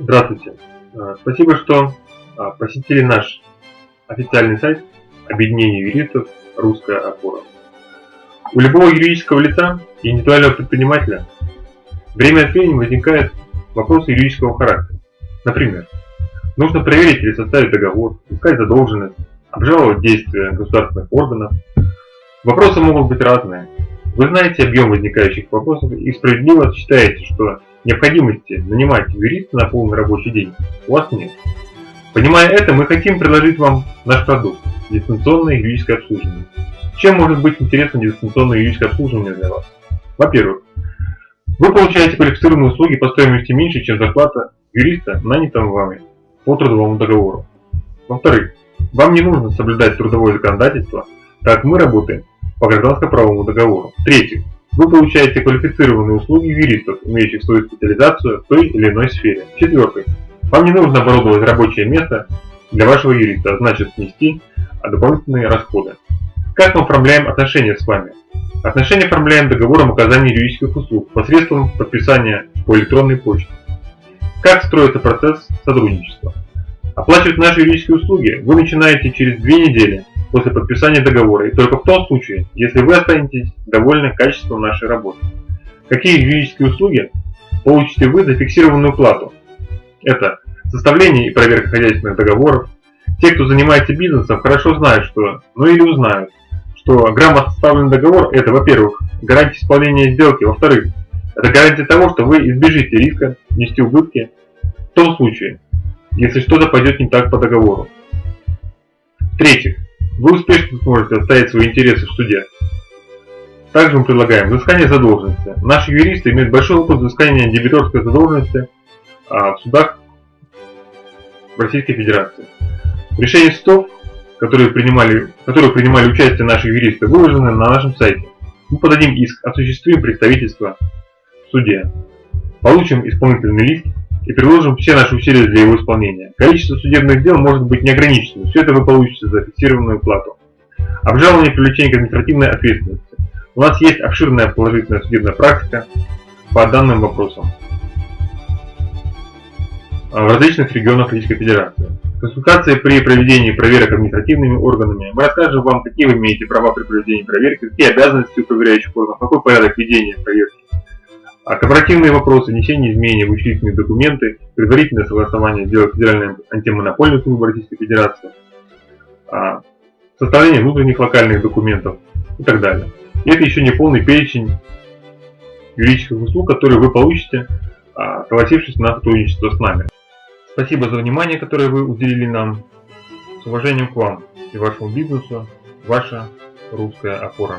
Здравствуйте. Э, Спасибо, что а, посетили наш официальный сайт Объединения юристов «Русская опора». У любого юридического лица и индивидуального предпринимателя время от времени возникают вопросы юридического характера. Например, нужно проверить или составить договор, искать задолженность, обжаловать действия государственных органов. Вопросы могут быть разные. Вы знаете объем возникающих вопросов и справедливо считаете, что необходимости нанимать юриста на полный рабочий день у вас нет. Понимая это, мы хотим предложить вам наш продукт – дистанционное юридическое обслуживание. Чем может быть интересно дистанционное юридическое обслуживание для вас? Во-первых, вы получаете квалифицированные услуги по стоимости меньше, чем зарплата юриста, нанятого вами по трудовому договору. Во-вторых, вам не нужно соблюдать трудовое законодательство, так мы работаем по гражданско-правовому договору. В-третьих, вы получаете квалифицированные услуги юристов, имеющих свою специализацию в той или иной сфере. В-четвертых, вам не нужно оборудовать рабочее место для вашего юриста, а значит внести дополнительные расходы. Как мы оформляем отношения с вами? Отношения оформляем договором оказания юридических услуг посредством подписания по электронной почте. Как строится процесс сотрудничества? Оплачивать наши юридические услуги вы начинаете через две недели после подписания договора и только в том случае, если вы останетесь довольны качеством нашей работы. Какие юридические услуги получите вы за фиксированную плату? Это составление и проверка хозяйственных договоров. Те, кто занимается бизнесом, хорошо знают, что, ну или узнают, что грамотно составленный договор – это, во-первых, гарантия исполнения сделки, во-вторых, это гарантия того, что вы избежите риска нести убытки в том случае, если что-то пойдет не так по договору. В-третьих, вы успешно сможете отстоять свои интересы в суде. Также мы предлагаем взыскание задолженности. Наши юристы имеют большой опыт взыскания дебиторской задолженности а, в судах Российской Федерации. Решения судов, которые принимали, которые принимали участие наши юристы, выложены на нашем сайте. Мы подадим иск, осуществим представительство в суде, получим исполнительный лист и приложим все наши усилия для его исполнения. Количество судебных дел может быть неограниченным, все это вы получите за фиксированную плату. Обжалование привлечения к административной ответственности. У нас есть обширная положительная судебная практика по данным вопросам в различных регионах Российской Федерации. Консультации при проведении проверок административными органами. Мы расскажем вам, какие вы имеете права при проведении проверки, какие обязанности у проверяющих органов, какой порядок ведения проверки. А вопросы, внесение изменений в учредительные документы, предварительное согласование сделок Федеральной антимонопольной службы Российской Федерации, а, составление внутренних локальных документов и так далее. И это еще не полный перечень юридических услуг, которые вы получите, а, согласившись на сотрудничество с нами. Спасибо за внимание, которое вы уделили нам. С уважением к вам и вашему бизнесу, ваша русская опора.